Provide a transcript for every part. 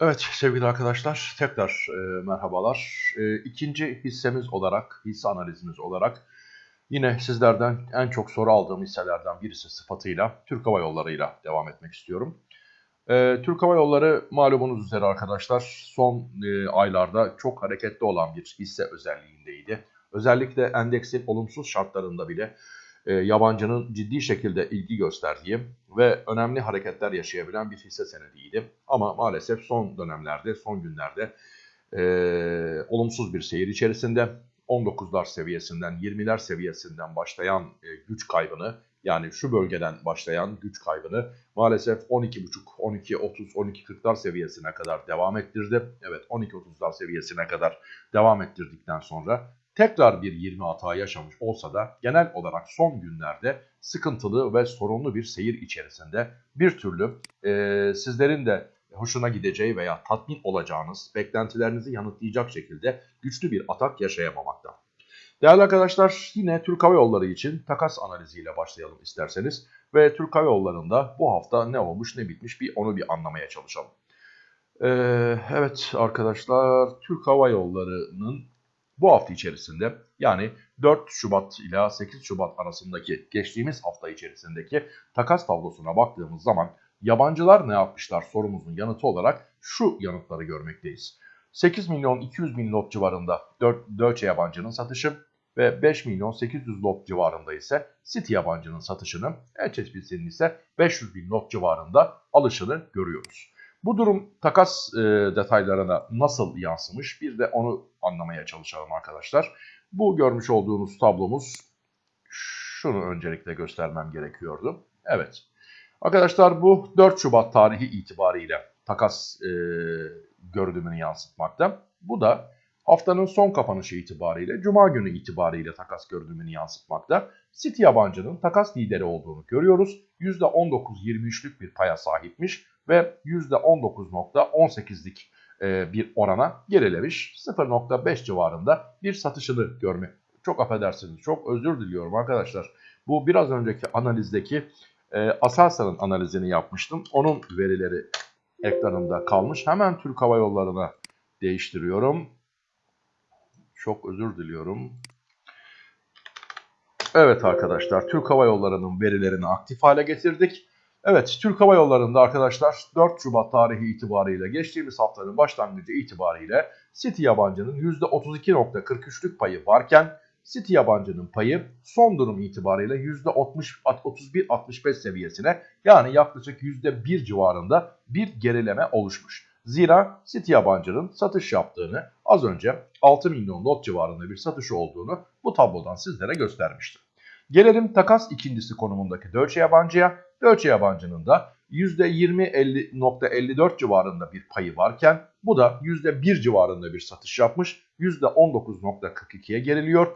Evet sevgili arkadaşlar tekrar e, merhabalar. E, ikinci hissemiz olarak, hisse analizimiz olarak yine sizlerden en çok soru aldığım hisselerden birisi sıfatıyla Türk Hava Yolları ile devam etmek istiyorum. E, Türk Hava Yolları malumunuz üzere arkadaşlar son e, aylarda çok hareketli olan bir hisse özelliğindeydi. Özellikle endeksin olumsuz şartlarında bile e, yabancının ciddi şekilde ilgi gösterdiği ve önemli hareketler yaşayabilen bir hisse senediydi. Ama maalesef son dönemlerde, son günlerde e, olumsuz bir seyir içerisinde 19'lar seviyesinden, 20'ler seviyesinden başlayan e, güç kaybını yani şu bölgeden başlayan güç kaybını maalesef 12.5, 12, 30, 12, 40'lar seviyesine kadar devam ettirdi. Evet 12, 30'lar seviyesine kadar devam ettirdikten sonra tekrar bir 20 hata yaşamış olsa da genel olarak son günlerde sıkıntılı ve sorunlu bir seyir içerisinde bir türlü e, sizlerin de hoşuna gideceği veya tatmin olacağınız, beklentilerinizi yanıtlayacak şekilde güçlü bir atak yaşayamamakta. Değerli arkadaşlar yine Türk Hava Yolları için takas analiziyle başlayalım isterseniz. Ve Türk Hava Yolları'nda bu hafta ne olmuş ne bitmiş bir onu bir anlamaya çalışalım. Ee, evet arkadaşlar Türk Hava Yolları'nın bu hafta içerisinde yani 4 Şubat ile 8 Şubat arasındaki geçtiğimiz hafta içerisindeki takas tablosuna baktığımız zaman yabancılar ne yapmışlar sorumuzun yanıtı olarak şu yanıtları görmekteyiz. 8 milyon 200 bin lot civarında 4 Deutsche yabancının satışı ve 5 milyon 800 lot civarında ise City yabancının satışını, HSBC'nin ise 500 bin lot civarında alışını görüyoruz. Bu durum takas e, detaylarına nasıl yansımış bir de onu anlamaya çalışalım arkadaşlar. Bu görmüş olduğunuz tablomuz şunu öncelikle göstermem gerekiyordu. Evet arkadaşlar bu 4 Şubat tarihi itibariyle takas e, görünümünü yansıtmakta. Bu da haftanın son kapanışı itibariyle Cuma günü itibariyle takas görünümünü yansıtmakta. City yabancının takas lideri olduğunu görüyoruz. %19-23'lük bir paya sahipmiş ve %19.18'lik e, bir orana gerilemiş. 0.5 civarında bir satışını görme. Çok affedersiniz, çok özür diliyorum arkadaşlar. Bu biraz önceki analizdeki e, Aselsan'ın analizini yapmıştım. Onun verileri ekranımda kalmış. Hemen Türk Hava Yolları'na değiştiriyorum. Çok özür diliyorum. Evet arkadaşlar Türk Hava Yolları'nın verilerini aktif hale getirdik. Evet Türk Hava Yolları'nda arkadaşlar 4 Şubat tarihi itibariyle geçtiğimiz haftanın başlangıcı itibariyle City yabancının %32.43'lük payı varken City yabancının payı son durum itibariyle %31-65 seviyesine yani yaklaşık %1 civarında bir gerileme oluşmuş. Zira City yabancının satış yaptığını az önce 6 milyon lot civarında bir satışı olduğunu bu tablodan sizlere göstermiştim. Gelelim takas ikincisi konumundaki Deutsche yabancıya. Deutsche yabancının da %20.54 civarında bir payı varken bu da %1 civarında bir satış yapmış. %19.42'ye geriliyor.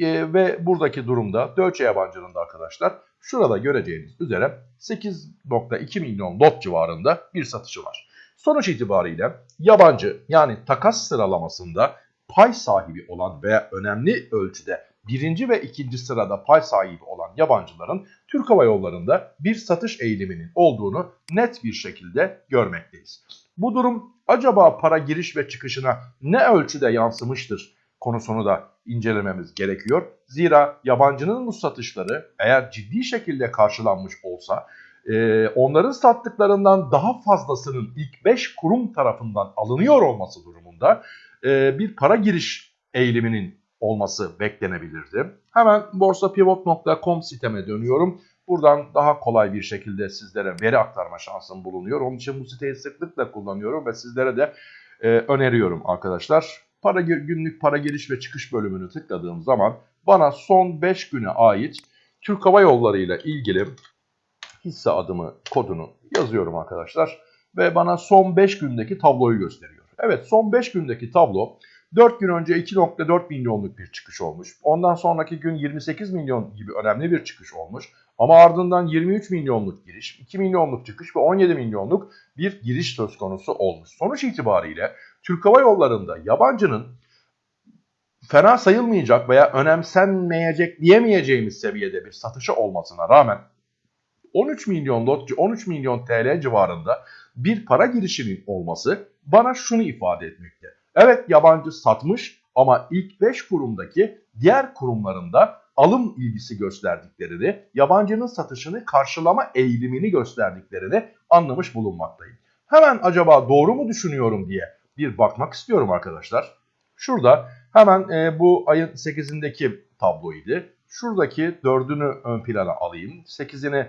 E, ve buradaki durumda Deutsche yabancının da arkadaşlar şurada göreceğiniz üzere 8.2 milyon lot civarında bir satışı var. Sonuç itibariyle yabancı yani takas sıralamasında pay sahibi olan veya önemli ölçüde birinci ve ikinci sırada pay sahibi olan yabancıların Türk Hava Yolları'nda bir satış eğiliminin olduğunu net bir şekilde görmekteyiz. Bu durum acaba para giriş ve çıkışına ne ölçüde yansımıştır konusunu da incelememiz gerekiyor. Zira yabancının bu satışları eğer ciddi şekilde karşılanmış olsa e, onların sattıklarından daha fazlasının ilk 5 kurum tarafından alınıyor olması durumunda e, bir para giriş eğiliminin olması beklenebilirdi. Hemen borsapivot.com siteme dönüyorum. Buradan daha kolay bir şekilde sizlere veri aktarma şansım bulunuyor. Onun için bu siteyi sıklıkla kullanıyorum ve sizlere de e, öneriyorum arkadaşlar. Para günlük para giriş ve çıkış bölümünü tıkladığım zaman bana son 5 güne ait Türk Hava Yolları ile ilgili hisse adımı kodunu yazıyorum arkadaşlar. Ve bana son 5 gündeki tabloyu gösteriyor. Evet son 5 gündeki tablo 4 gün önce 2.4 milyonluk bir çıkış olmuş. Ondan sonraki gün 28 milyon gibi önemli bir çıkış olmuş. Ama ardından 23 milyonluk giriş, 2 milyonluk çıkış ve 17 milyonluk bir giriş söz konusu olmuş. Sonuç itibariyle Türk Hava Yolları'nda yabancının fena sayılmayacak veya önemsenmeyecek diyemeyeceğimiz seviyede bir satışı olmasına rağmen 13 milyon lot, 13 milyon TL civarında bir para girişinin olması bana şunu ifade etmekte. Evet yabancı satmış ama ilk 5 kurumdaki diğer kurumlarında alım ilgisi gösterdiklerini, yabancının satışını karşılama eğilimini gösterdiklerini anlamış bulunmaktayım. Hemen acaba doğru mu düşünüyorum diye bir bakmak istiyorum arkadaşlar. Şurada hemen e, bu ayın 8'indeki tabloydu. Şuradaki 4'ünü ön plana alayım. 8'ini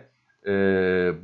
e,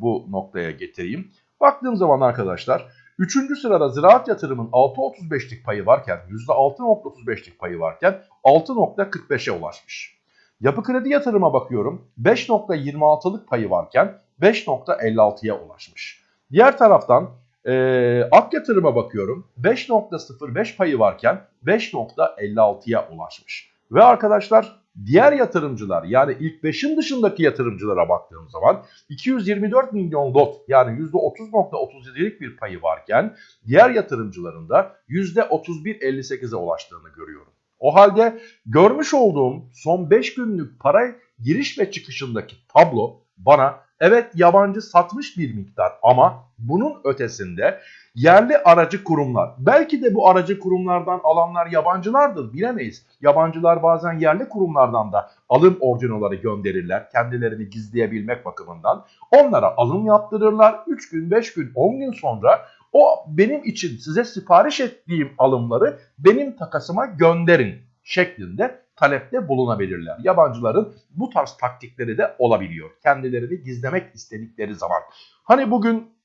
bu noktaya getireyim. Baktığım zaman arkadaşlar 3. sırada ziraat yatırımın 6.35'lik payı varken %6.35'lik payı varken 6.45'e ulaşmış. Yapı kredi yatırıma bakıyorum 5.26'lık payı varken 5.56'ya ulaşmış. Diğer taraftan e, ak yatırıma bakıyorum 5.05 payı varken 5.56'ya ulaşmış. Ve arkadaşlar diğer yatırımcılar yani ilk 5'in dışındaki yatırımcılara baktığım zaman 224 milyon lot yani %30.37'lik bir payı varken diğer yatırımcıların da %31.58'e ulaştığını görüyorum. O halde görmüş olduğum son 5 günlük para giriş ve çıkışındaki tablo bana evet yabancı satmış bir miktar ama bunun ötesinde yerli aracı kurumlar belki de bu aracı kurumlardan alanlar yabancılardır bilemeyiz. Yabancılar bazen yerli kurumlardan da alım orijinalları gönderirler kendilerini gizleyebilmek bakımından. Onlara alım yaptırırlar 3 gün 5 gün 10 gün sonra o benim için size sipariş ettiğim alımları benim takasıma gönderin şeklinde talepte bulunabilirler. Yabancıların bu tarz taktikleri de olabiliyor. Kendilerini gizlemek istedikleri zaman. Hani bugün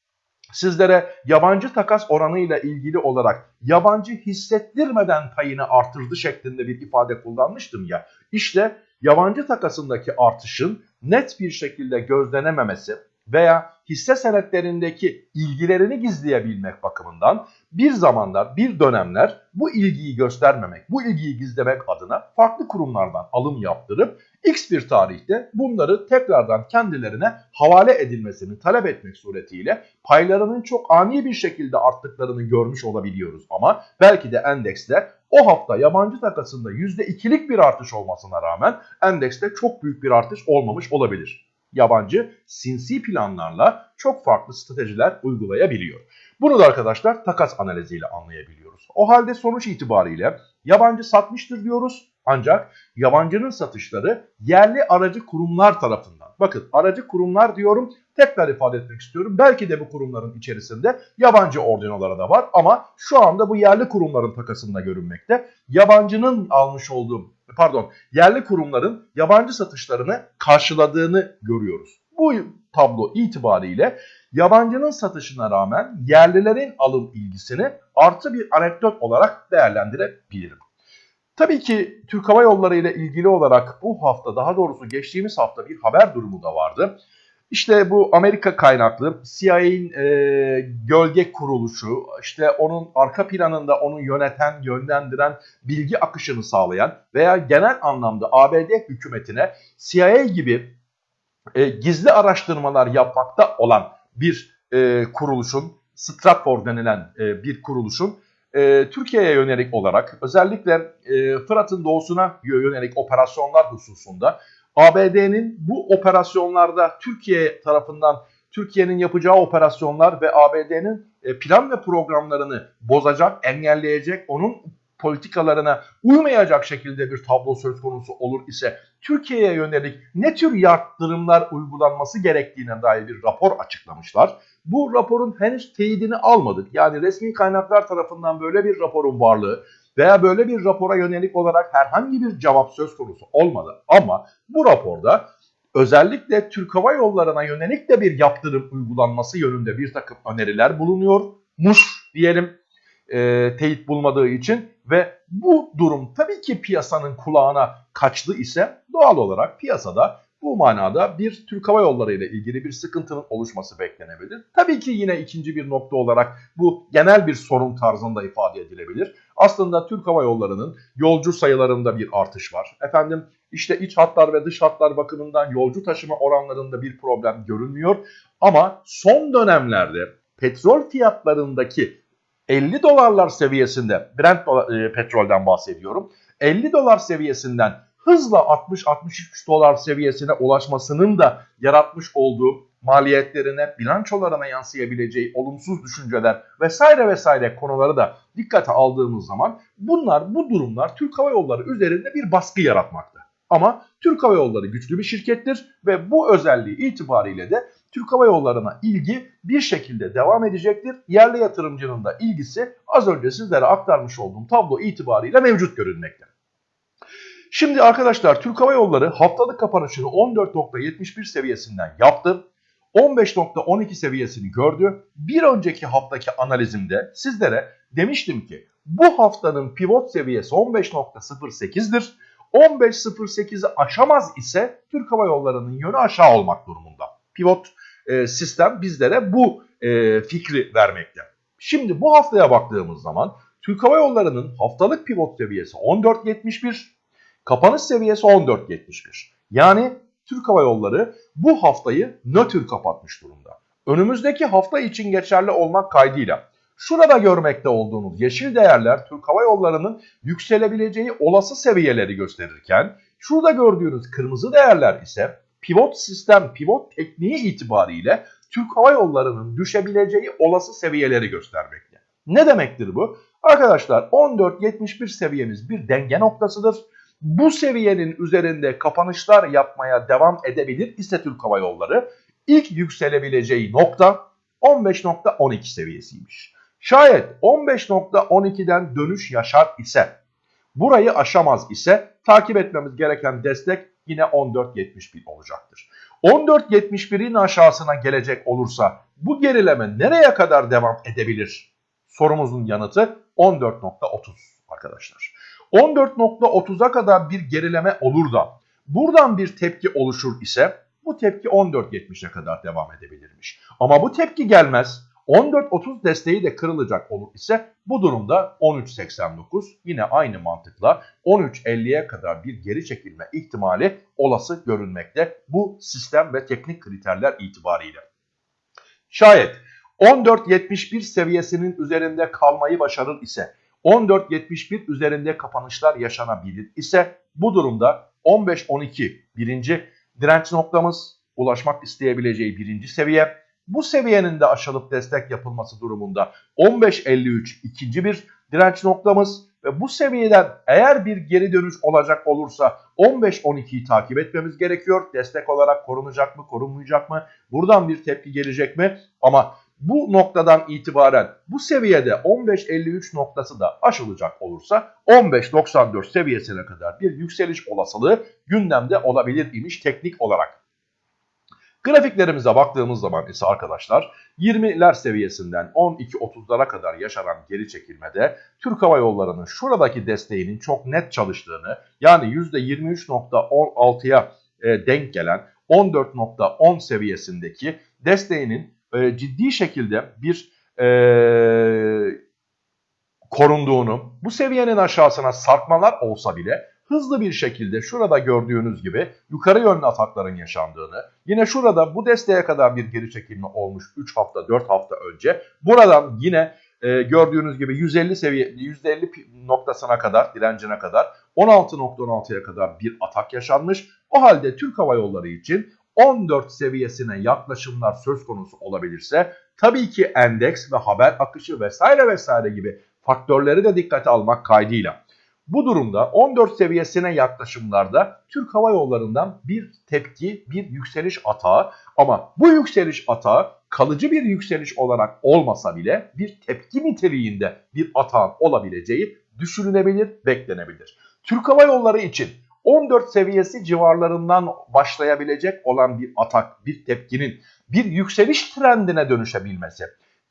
sizlere yabancı takas oranıyla ilgili olarak yabancı hissettirmeden payını artırdı şeklinde bir ifade kullanmıştım ya. İşte yabancı takasındaki artışın net bir şekilde gözlenememesi veya hisse senetlerindeki ilgilerini gizleyebilmek bakımından bir zamanlar, bir dönemler bu ilgiyi göstermemek, bu ilgiyi gizlemek adına farklı kurumlardan alım yaptırıp X bir tarihte bunları tekrardan kendilerine havale edilmesini talep etmek suretiyle paylarının çok ani bir şekilde arttıklarını görmüş olabiliyoruz. Ama belki de endekste o hafta yabancı takasında %2'lik bir artış olmasına rağmen endekste çok büyük bir artış olmamış olabilir yabancı sinsi planlarla çok farklı stratejiler uygulayabiliyor. Bunu da arkadaşlar takas analiziyle anlayabiliyoruz. O halde sonuç itibariyle yabancı satmıştır diyoruz ancak yabancının satışları yerli aracı kurumlar tarafından. Bakın aracı kurumlar diyorum tekrar ifade etmek istiyorum. Belki de bu kurumların içerisinde yabancı ordinoları da var ama şu anda bu yerli kurumların takasında görünmekte. Yabancının almış olduğu pardon yerli kurumların yabancı satışlarını karşıladığını görüyoruz. Bu tablo itibariyle yabancının satışına rağmen yerlilerin alım ilgisini artı bir anekdot olarak değerlendirebilirim. Tabii ki Türk Hava Yolları ile ilgili olarak bu hafta daha doğrusu geçtiğimiz hafta bir haber durumu da vardı. İşte bu Amerika kaynaklı CIA'in e, gölge kuruluşu, işte onun arka planında onu yöneten, yönlendiren, bilgi akışını sağlayan veya genel anlamda ABD hükümetine CIA gibi e, gizli araştırmalar yapmakta olan bir e, kuruluşun, Stratfor denilen e, bir kuruluşun e, Türkiye'ye yönelik olarak özellikle e, Fırat'ın doğusuna yönelik operasyonlar hususunda ABD'nin bu operasyonlarda Türkiye tarafından Türkiye'nin yapacağı operasyonlar ve ABD'nin e, plan ve programlarını bozacak, engelleyecek, onun politikalarına uymayacak şekilde bir tablo söz konusu olur ise Türkiye'ye yönelik ne tür yaptırımlar uygulanması gerektiğine dair bir rapor açıklamışlar. Bu raporun henüz teyidini almadık. Yani resmi kaynaklar tarafından böyle bir raporun varlığı veya böyle bir rapora yönelik olarak herhangi bir cevap söz konusu olmadı. Ama bu raporda özellikle Türk Hava Yolları'na yönelik de bir yaptırım uygulanması yönünde bir takım öneriler bulunuyormuş diyelim e, teyit bulmadığı için ve bu durum tabii ki piyasanın kulağına kaçtı ise doğal olarak piyasada bu manada bir Türk Hava Yolları ile ilgili bir sıkıntının oluşması beklenebilir. Tabii ki yine ikinci bir nokta olarak bu genel bir sorun tarzında ifade edilebilir. Aslında Türk Hava Yolları'nın yolcu sayılarında bir artış var. Efendim işte iç hatlar ve dış hatlar bakımından yolcu taşıma oranlarında bir problem görünmüyor. Ama son dönemlerde petrol fiyatlarındaki 50 dolarlar seviyesinde Brent e, petrolden bahsediyorum. 50 dolar seviyesinden hızla 60-63 dolar seviyesine ulaşmasının da yaratmış olduğu maliyetlerine, bilançolarına yansıyabileceği olumsuz düşünceler vesaire vesaire konuları da dikkate aldığımız zaman bunlar bu durumlar Türk Hava Yolları üzerinde bir baskı yaratmakta. Ama Türk Hava Yolları güçlü bir şirkettir ve bu özelliği itibariyle de Türk Hava Yolları'na ilgi bir şekilde devam edecektir. Yerli yatırımcının da ilgisi az önce sizlere aktarmış olduğum tablo itibariyle mevcut görünmekte. Şimdi arkadaşlar Türk Hava Yolları haftalık kapanışını 14.71 seviyesinden yaptı. 15.12 seviyesini gördü. Bir önceki haftaki analizimde sizlere demiştim ki bu haftanın pivot seviyesi 15.08'dir. 15.08'i aşamaz ise Türk Hava Yolları'nın yönü aşağı olmak durumunda. Pivot e, sistem bizlere bu e, fikri vermekte. Şimdi bu haftaya baktığımız zaman Türk Hava Yolları'nın haftalık pivot seviyesi 14.71, kapanış seviyesi 14.71. Yani Türk Hava Yolları bu haftayı nötr kapatmış durumda. Önümüzdeki hafta için geçerli olmak kaydıyla şurada görmekte olduğunuz yeşil değerler Türk Hava Yolları'nın yükselebileceği olası seviyeleri gösterirken şurada gördüğünüz kırmızı değerler ise pivot sistem, pivot tekniği itibariyle Türk Hava Yolları'nın düşebileceği olası seviyeleri göstermekte. Ne demektir bu? Arkadaşlar 14.71 seviyemiz bir denge noktasıdır. Bu seviyenin üzerinde kapanışlar yapmaya devam edebilir ise Türk Hava Yolları ilk yükselebileceği nokta 15.12 seviyesiymiş. Şayet 15.12'den dönüş yaşar ise burayı aşamaz ise takip etmemiz gereken destek yine 14.71 olacaktır. 14.71'in aşağısına gelecek olursa bu gerileme nereye kadar devam edebilir? Sorumuzun yanıtı 14.30 arkadaşlar. 14.30'a kadar bir gerileme olur da buradan bir tepki oluşur ise bu tepki 14.70'e kadar devam edebilirmiş. Ama bu tepki gelmez 14.30 desteği de kırılacak olur ise bu durumda 13.89 yine aynı mantıkla 13.50'ye kadar bir geri çekilme ihtimali olası görünmekte bu sistem ve teknik kriterler itibariyle. Şayet 14.71 seviyesinin üzerinde kalmayı başarır ise 14.71 üzerinde kapanışlar yaşanabilir ise bu durumda 15.12 birinci direnç noktamız ulaşmak isteyebileceği birinci seviye. Bu seviyenin de aşılıp destek yapılması durumunda 15.53 ikinci bir direnç noktamız ve bu seviyeden eğer bir geri dönüş olacak olursa 15-12'yi takip etmemiz gerekiyor. Destek olarak korunacak mı, korunmayacak mı? Buradan bir tepki gelecek mi? Ama bu noktadan itibaren bu seviyede 15.53 noktası da aşılacak olursa 15.94 seviyesine kadar bir yükseliş olasılığı gündemde olabilir imiş teknik olarak. Grafiklerimize baktığımız zaman ise arkadaşlar 20'ler seviyesinden 12-30'lara kadar yaşanan geri çekilmede Türk Hava Yolları'nın şuradaki desteğinin çok net çalıştığını yani %23.16'ya e, denk gelen 14.10 seviyesindeki desteğinin e, ciddi şekilde bir e, korunduğunu, bu seviyenin aşağısına sarkmalar olsa bile hızlı bir şekilde şurada gördüğünüz gibi yukarı yönlü atakların yaşandığını, yine şurada bu desteğe kadar bir geri çekilme olmuş 3 hafta 4 hafta önce buradan yine e, gördüğünüz gibi 150 seviye 150 noktasına kadar direncine kadar 16.16'ya kadar bir atak yaşanmış. O halde Türk Hava Yolları için 14 seviyesine yaklaşımlar söz konusu olabilirse tabii ki endeks ve haber akışı vesaire vesaire gibi faktörleri de dikkate almak kaydıyla. Bu durumda 14 seviyesine yaklaşımlarda Türk Hava Yolları'ndan bir tepki, bir yükseliş atağı ama bu yükseliş atağı kalıcı bir yükseliş olarak olmasa bile bir tepki niteliğinde bir atağın olabileceği düşünülebilir, beklenebilir. Türk Hava Yolları için 14 seviyesi civarlarından başlayabilecek olan bir atak, bir tepkinin bir yükseliş trendine dönüşebilmesi,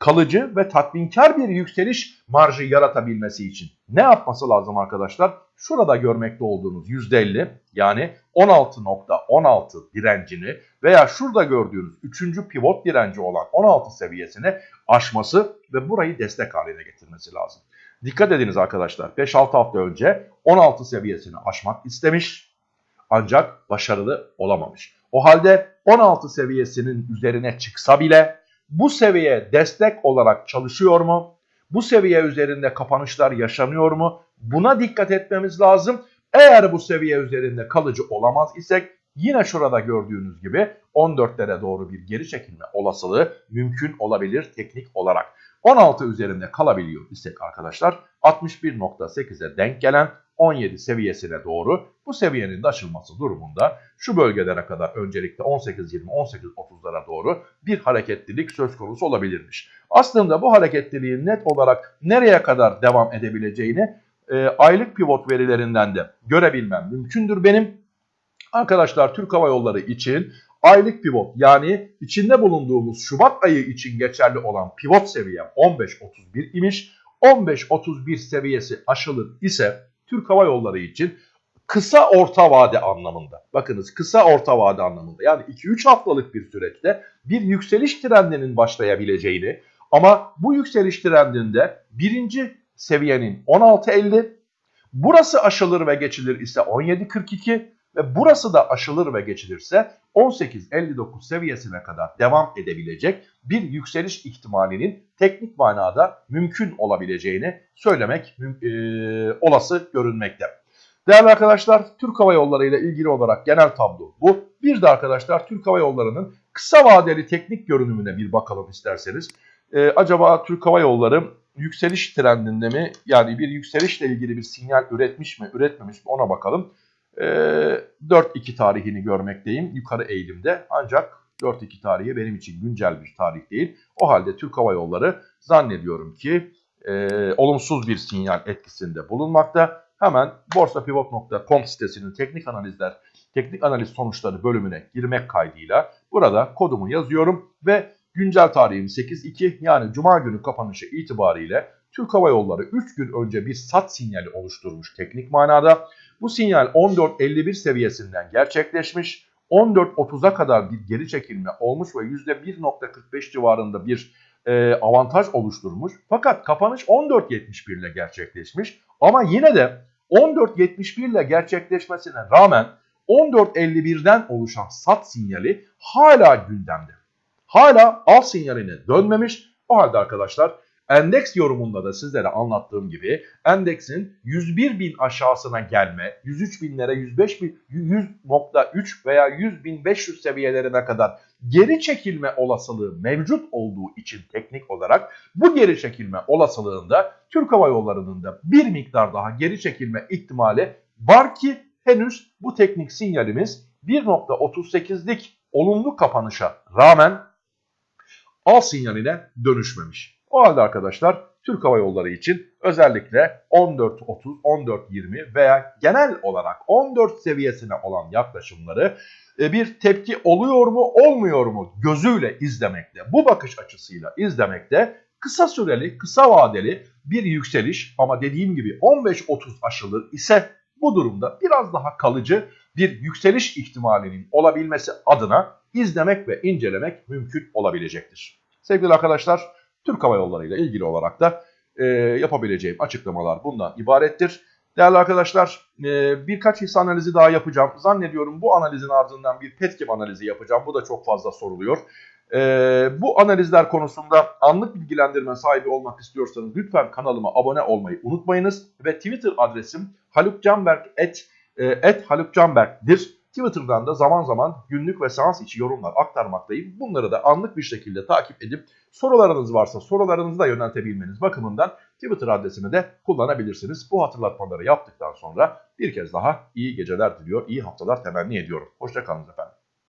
kalıcı ve tatminkar bir yükseliş marjı yaratabilmesi için ne yapması lazım arkadaşlar? Şurada görmekte olduğunuz %50 yani 16.16 direncini veya şurada gördüğünüz 3. pivot direnci olan 16 seviyesini aşması ve burayı destek haline getirmesi lazım. Dikkat ediniz arkadaşlar 5-6 hafta önce 16 seviyesini aşmak istemiş ancak başarılı olamamış. O halde 16 seviyesinin üzerine çıksa bile bu seviye destek olarak çalışıyor mu? Bu seviye üzerinde kapanışlar yaşanıyor mu? Buna dikkat etmemiz lazım. Eğer bu seviye üzerinde kalıcı olamaz isek yine şurada gördüğünüz gibi 14'lere doğru bir geri çekilme olasılığı mümkün olabilir teknik olarak. 16 üzerinde kalabiliyor isek arkadaşlar 61.8'e denk gelen 17 seviyesine doğru bu seviyenin de aşılması durumunda şu bölgelere kadar öncelikle 18-20, 18-30'lara doğru bir hareketlilik söz konusu olabilirmiş. Aslında bu hareketliliğin net olarak nereye kadar devam edebileceğini e, aylık pivot verilerinden de görebilmem mümkündür benim. Arkadaşlar Türk Hava Yolları için aylık pivot yani içinde bulunduğumuz Şubat ayı için geçerli olan pivot seviyem 15.31 imiş. 15.31 seviyesi aşılır ise Türk Hava Yolları için kısa orta vade anlamında. Bakınız kısa orta vade anlamında. Yani 2-3 haftalık bir süreçte bir yükseliş trendinin başlayabileceğini ama bu yükseliş trendinde birinci seviyenin 16.50 burası aşılır ve geçilir ise 17.42 ve burası da aşılır ve geçilirse 18.59 seviyesine kadar devam edebilecek bir yükseliş ihtimalinin teknik manada mümkün olabileceğini söylemek e, olası görünmekte. Değerli arkadaşlar Türk Hava Yolları ile ilgili olarak genel tablo bu. Bir de arkadaşlar Türk Hava Yolları'nın kısa vadeli teknik görünümüne bir bakalım isterseniz. Ee, acaba Türk Hava Yolları yükseliş trendinde mi yani bir yükselişle ilgili bir sinyal üretmiş mi üretmemiş mi ona bakalım. Ee, 4-2 tarihini görmekteyim yukarı eğilimde ancak 4-2 tarihi benim için güncel bir tarih değil. O halde Türk Hava Yolları zannediyorum ki e, olumsuz bir sinyal etkisinde bulunmakta. Hemen borsapivot.com sitesinin teknik analizler, teknik analiz sonuçları bölümüne girmek kaydıyla burada kodumu yazıyorum ve güncel tarihim 8.2 yani cuma günü kapanışı itibariyle Türk Hava Yolları 3 gün önce bir sat sinyali oluşturmuş teknik manada. Bu sinyal 14.51 seviyesinden gerçekleşmiş. 14.30'a kadar bir geri çekilme olmuş ve %1.45 civarında bir e, avantaj oluşturmuş. Fakat kapanış 14.71 ile gerçekleşmiş. Ama yine de 14.71 ile gerçekleşmesine rağmen 14.51'den oluşan sat sinyali hala gündemde. Hala al sinyaline dönmemiş. O halde arkadaşlar Endeks yorumunda da sizlere anlattığım gibi endeksin 101 bin aşağısına gelme, 103 binlere 105 bin, 100.3 veya 100 bin 500 seviyelerine kadar geri çekilme olasılığı mevcut olduğu için teknik olarak bu geri çekilme olasılığında Türk Hava Yolları'nın da bir miktar daha geri çekilme ihtimali var ki henüz bu teknik sinyalimiz 1.38'lik olumlu kapanışa rağmen al sinyaline dönüşmemiş. O halde arkadaşlar Türk Hava Yolları için özellikle 14.30, 14.20 veya genel olarak 14 seviyesine olan yaklaşımları e, bir tepki oluyor mu olmuyor mu gözüyle izlemekte, bu bakış açısıyla izlemekte kısa süreli, kısa vadeli bir yükseliş ama dediğim gibi 15-30 aşılır ise bu durumda biraz daha kalıcı bir yükseliş ihtimalinin olabilmesi adına izlemek ve incelemek mümkün olabilecektir. Sevgili arkadaşlar Türk Hava Yolları ile ilgili olarak da e, yapabileceğim açıklamalar bundan ibarettir. Değerli arkadaşlar e, birkaç hisse analizi daha yapacağım. Zannediyorum bu analizin ardından bir petkim analizi yapacağım. Bu da çok fazla soruluyor. E, bu analizler konusunda anlık bilgilendirme sahibi olmak istiyorsanız lütfen kanalıma abone olmayı unutmayınız. Ve Twitter adresim e, et halukcanberk'dir. Twitter'dan da zaman zaman günlük ve seans içi yorumlar aktarmaktayım. Bunları da anlık bir şekilde takip edip sorularınız varsa sorularınızı da yöneltebilmeniz bakımından Twitter adresini de kullanabilirsiniz. Bu hatırlatmaları yaptıktan sonra bir kez daha iyi geceler diliyor, iyi haftalar temenni ediyorum. Hoşçakalın efendim.